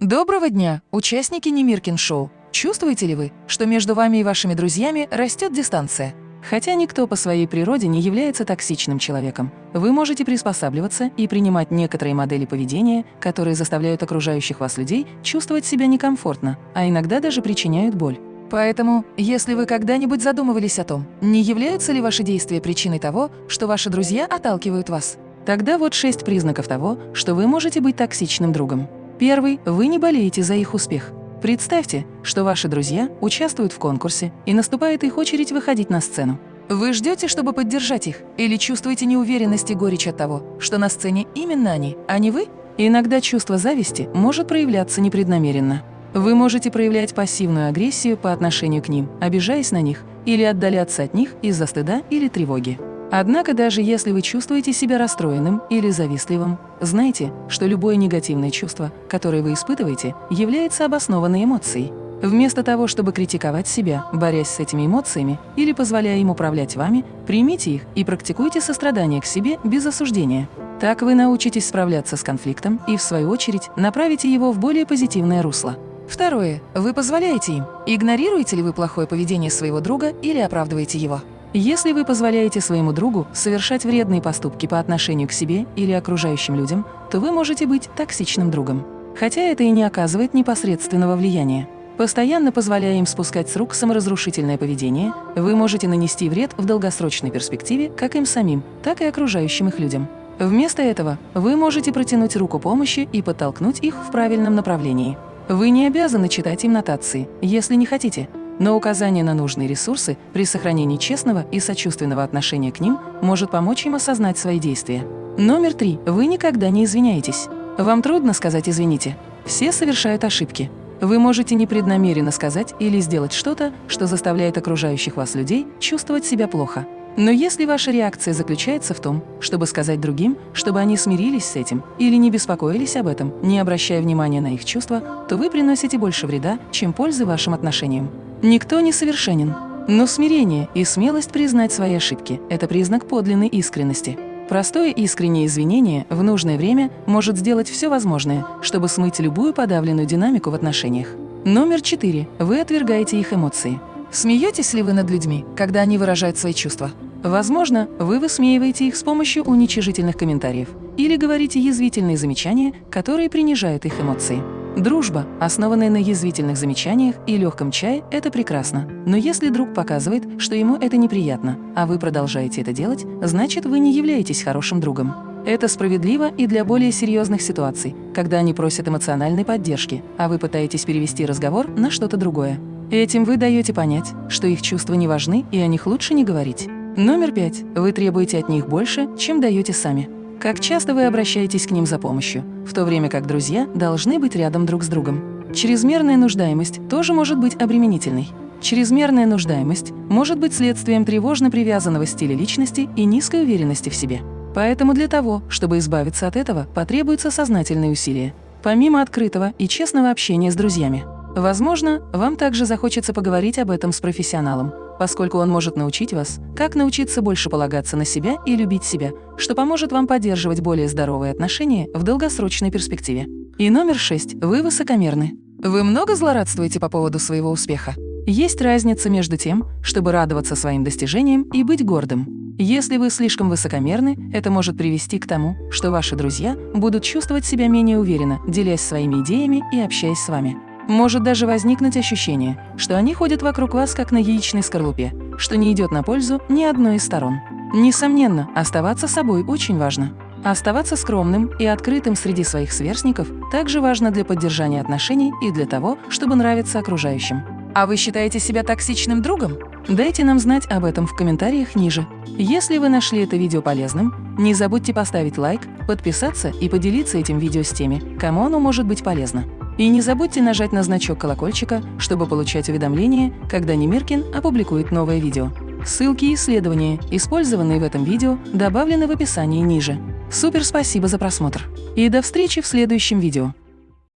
Доброго дня, участники Немиркин Шоу! Чувствуете ли вы, что между вами и вашими друзьями растет дистанция? Хотя никто по своей природе не является токсичным человеком, вы можете приспосабливаться и принимать некоторые модели поведения, которые заставляют окружающих вас людей чувствовать себя некомфортно, а иногда даже причиняют боль. Поэтому, если вы когда-нибудь задумывались о том, не являются ли ваши действия причиной того, что ваши друзья отталкивают вас, тогда вот шесть признаков того, что вы можете быть токсичным другом. Первый – вы не болеете за их успех. Представьте, что ваши друзья участвуют в конкурсе, и наступает их очередь выходить на сцену. Вы ждете, чтобы поддержать их, или чувствуете неуверенность и горечь от того, что на сцене именно они, а не вы? Иногда чувство зависти может проявляться непреднамеренно. Вы можете проявлять пассивную агрессию по отношению к ним, обижаясь на них, или отдаляться от них из-за стыда или тревоги. Однако даже если вы чувствуете себя расстроенным или завистливым, знайте, что любое негативное чувство, которое вы испытываете, является обоснованной эмоцией. Вместо того, чтобы критиковать себя, борясь с этими эмоциями или позволяя им управлять вами, примите их и практикуйте сострадание к себе без осуждения. Так вы научитесь справляться с конфликтом и, в свою очередь, направите его в более позитивное русло. Второе. Вы позволяете им. Игнорируете ли вы плохое поведение своего друга или оправдываете его? Если вы позволяете своему другу совершать вредные поступки по отношению к себе или окружающим людям, то вы можете быть токсичным другом. Хотя это и не оказывает непосредственного влияния. Постоянно позволяя им спускать с рук саморазрушительное поведение, вы можете нанести вред в долгосрочной перспективе как им самим, так и окружающим их людям. Вместо этого вы можете протянуть руку помощи и подтолкнуть их в правильном направлении. Вы не обязаны читать им нотации, если не хотите, но указание на нужные ресурсы при сохранении честного и сочувственного отношения к ним может помочь им осознать свои действия. Номер три. Вы никогда не извиняетесь. Вам трудно сказать «извините». Все совершают ошибки. Вы можете непреднамеренно сказать или сделать что-то, что заставляет окружающих вас людей чувствовать себя плохо. Но если ваша реакция заключается в том, чтобы сказать другим, чтобы они смирились с этим или не беспокоились об этом, не обращая внимания на их чувства, то вы приносите больше вреда, чем пользы вашим отношениям. Никто не совершенен, но смирение и смелость признать свои ошибки – это признак подлинной искренности. Простое искреннее извинение в нужное время может сделать все возможное, чтобы смыть любую подавленную динамику в отношениях. Номер четыре. Вы отвергаете их эмоции. Смеетесь ли вы над людьми, когда они выражают свои чувства? Возможно, вы высмеиваете их с помощью уничижительных комментариев или говорите язвительные замечания, которые принижают их эмоции. Дружба, основанная на язвительных замечаниях и легком чае, это прекрасно. Но если друг показывает, что ему это неприятно, а вы продолжаете это делать, значит, вы не являетесь хорошим другом. Это справедливо и для более серьезных ситуаций, когда они просят эмоциональной поддержки, а вы пытаетесь перевести разговор на что-то другое. Этим вы даете понять, что их чувства не важны и о них лучше не говорить. Номер пять. Вы требуете от них больше, чем даете сами. Как часто вы обращаетесь к ним за помощью, в то время как друзья должны быть рядом друг с другом. Чрезмерная нуждаемость тоже может быть обременительной. Чрезмерная нуждаемость может быть следствием тревожно привязанного стиля личности и низкой уверенности в себе. Поэтому для того, чтобы избавиться от этого, потребуются сознательные усилия, помимо открытого и честного общения с друзьями. Возможно, вам также захочется поговорить об этом с профессионалом, поскольку он может научить вас, как научиться больше полагаться на себя и любить себя, что поможет вам поддерживать более здоровые отношения в долгосрочной перспективе. И номер шесть. Вы высокомерны. Вы много злорадствуете по поводу своего успеха? Есть разница между тем, чтобы радоваться своим достижениям и быть гордым. Если вы слишком высокомерны, это может привести к тому, что ваши друзья будут чувствовать себя менее уверенно, делясь своими идеями и общаясь с вами. Может даже возникнуть ощущение, что они ходят вокруг вас как на яичной скорлупе, что не идет на пользу ни одной из сторон. Несомненно, оставаться собой очень важно. Оставаться скромным и открытым среди своих сверстников также важно для поддержания отношений и для того, чтобы нравиться окружающим. А вы считаете себя токсичным другом? Дайте нам знать об этом в комментариях ниже. Если вы нашли это видео полезным, не забудьте поставить лайк, подписаться и поделиться этим видео с теми, кому оно может быть полезно. И не забудьте нажать на значок колокольчика, чтобы получать уведомления, когда Немиркин опубликует новое видео. Ссылки и исследования, использованные в этом видео, добавлены в описании ниже. Супер спасибо за просмотр! И до встречи в следующем видео!